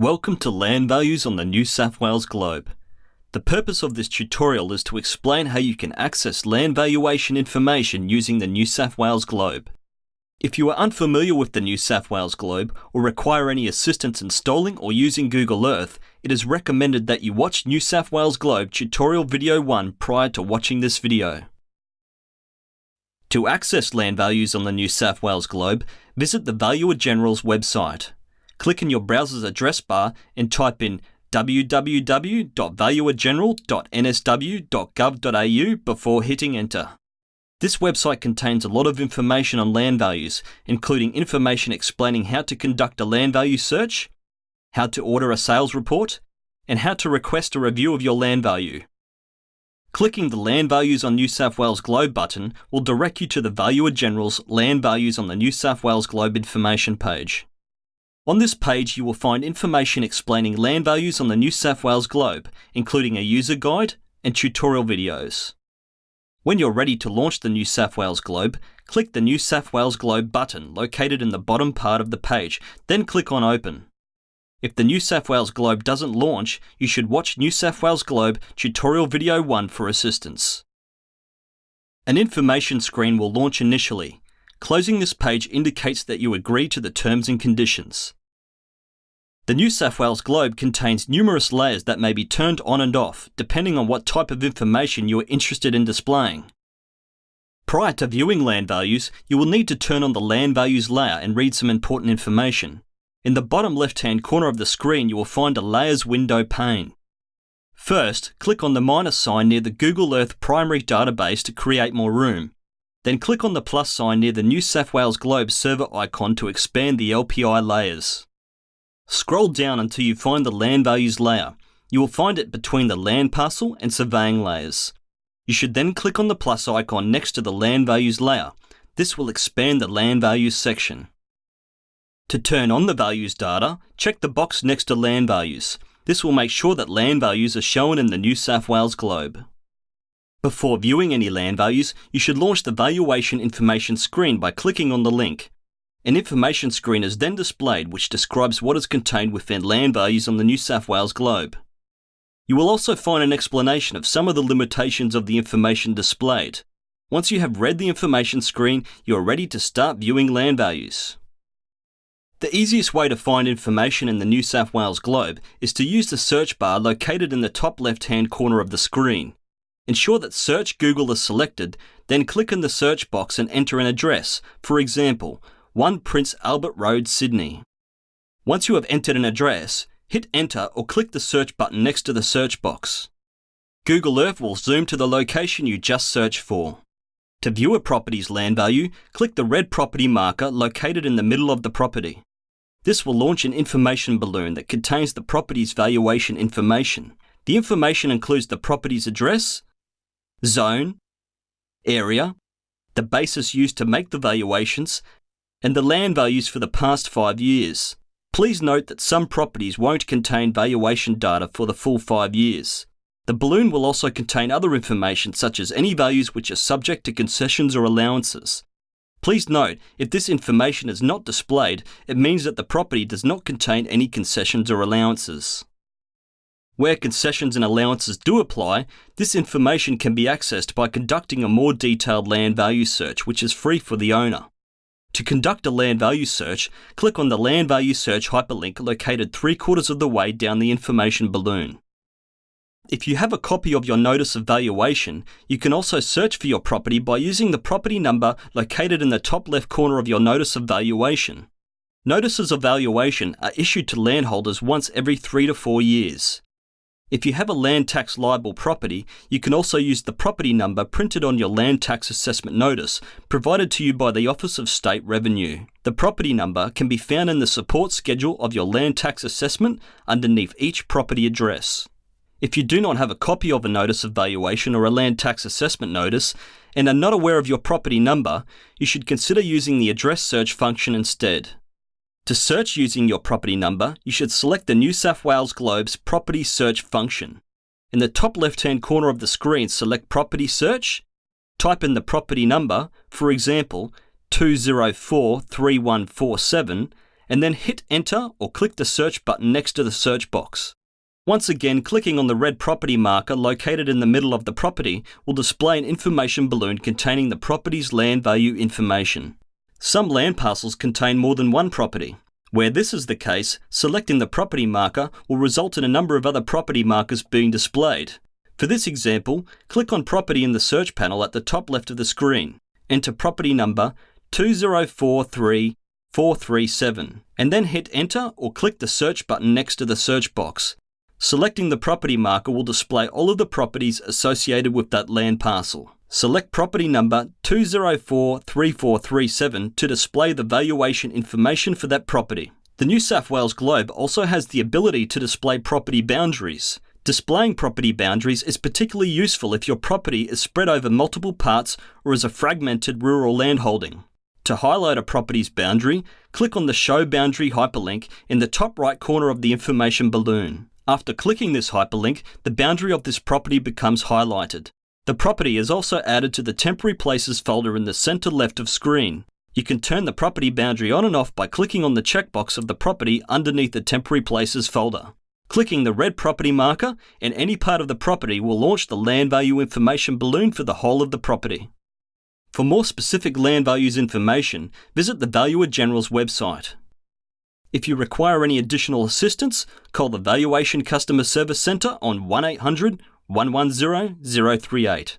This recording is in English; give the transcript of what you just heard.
Welcome to Land Values on the New South Wales Globe. The purpose of this tutorial is to explain how you can access land valuation information using the New South Wales Globe. If you are unfamiliar with the New South Wales Globe or require any assistance installing or using Google Earth, it is recommended that you watch New South Wales Globe tutorial video 1 prior to watching this video. To access land values on the New South Wales Globe, visit the Valuer General's website. Click in your browser's address bar and type in www.valuergeneral.nsw.gov.au before hitting enter. This website contains a lot of information on land values, including information explaining how to conduct a land value search, how to order a sales report, and how to request a review of your land value. Clicking the Land Values on New South Wales Globe button will direct you to the Valuer General's Land Values on the New South Wales Globe information page. On this page you will find information explaining land values on the New South Wales Globe, including a user guide and tutorial videos. When you're ready to launch the New South Wales Globe, click the New South Wales Globe button located in the bottom part of the page, then click on Open. If the New South Wales Globe doesn't launch, you should watch New South Wales Globe Tutorial Video 1 for assistance. An information screen will launch initially. Closing this page indicates that you agree to the terms and conditions. The New South Wales Globe contains numerous layers that may be turned on and off, depending on what type of information you are interested in displaying. Prior to viewing land values, you will need to turn on the land values layer and read some important information. In the bottom left-hand corner of the screen you will find a Layers window pane. First, click on the minus sign near the Google Earth primary database to create more room. Then click on the plus sign near the New South Wales Globe server icon to expand the LPI layers. Scroll down until you find the land values layer. You will find it between the land parcel and surveying layers. You should then click on the plus icon next to the land values layer. This will expand the land values section. To turn on the values data, check the box next to land values. This will make sure that land values are shown in the New South Wales Globe. Before viewing any land values, you should launch the valuation information screen by clicking on the link. An information screen is then displayed which describes what is contained within land values on the New South Wales Globe. You will also find an explanation of some of the limitations of the information displayed. Once you have read the information screen, you are ready to start viewing land values. The easiest way to find information in the New South Wales Globe is to use the search bar located in the top left-hand corner of the screen. Ensure that Search Google is selected, then click in the search box and enter an address, for example, 1 Prince Albert Road, Sydney. Once you have entered an address, hit enter or click the search button next to the search box. Google Earth will zoom to the location you just searched for. To view a property's land value, click the red property marker located in the middle of the property. This will launch an information balloon that contains the property's valuation information. The information includes the property's address, zone, area, the basis used to make the valuations, and the land values for the past five years. Please note that some properties won't contain valuation data for the full five years. The balloon will also contain other information such as any values which are subject to concessions or allowances. Please note, if this information is not displayed, it means that the property does not contain any concessions or allowances. Where concessions and allowances do apply, this information can be accessed by conducting a more detailed land value search which is free for the owner. To conduct a land value search, click on the land value search hyperlink located three quarters of the way down the information balloon. If you have a copy of your notice of valuation, you can also search for your property by using the property number located in the top left corner of your notice of valuation. Notices of valuation are issued to landholders once every three to four years. If you have a land tax liable property, you can also use the property number printed on your land tax assessment notice provided to you by the Office of State Revenue. The property number can be found in the support schedule of your land tax assessment underneath each property address. If you do not have a copy of a notice of valuation or a land tax assessment notice and are not aware of your property number, you should consider using the address search function instead. To search using your property number, you should select the New South Wales Globe's Property Search function. In the top left-hand corner of the screen, select Property Search, type in the property number, for example, 2043147, and then hit enter or click the search button next to the search box. Once again, clicking on the red property marker located in the middle of the property will display an information balloon containing the property's land value information. Some land parcels contain more than one property. Where this is the case, selecting the property marker will result in a number of other property markers being displayed. For this example, click on property in the search panel at the top left of the screen. Enter property number 2043437 and then hit enter or click the search button next to the search box. Selecting the property marker will display all of the properties associated with that land parcel. Select property number 2043437 to display the valuation information for that property. The New South Wales Globe also has the ability to display property boundaries. Displaying property boundaries is particularly useful if your property is spread over multiple parts or is a fragmented rural landholding. To highlight a property's boundary, click on the Show Boundary hyperlink in the top right corner of the information balloon. After clicking this hyperlink, the boundary of this property becomes highlighted. The property is also added to the Temporary Places folder in the centre left of screen. You can turn the property boundary on and off by clicking on the checkbox of the property underneath the Temporary Places folder. Clicking the red property marker in any part of the property will launch the land value information balloon for the whole of the property. For more specific land values information, visit the Valuer General's website. If you require any additional assistance, call the Valuation Customer Service Centre on 1800 110 038.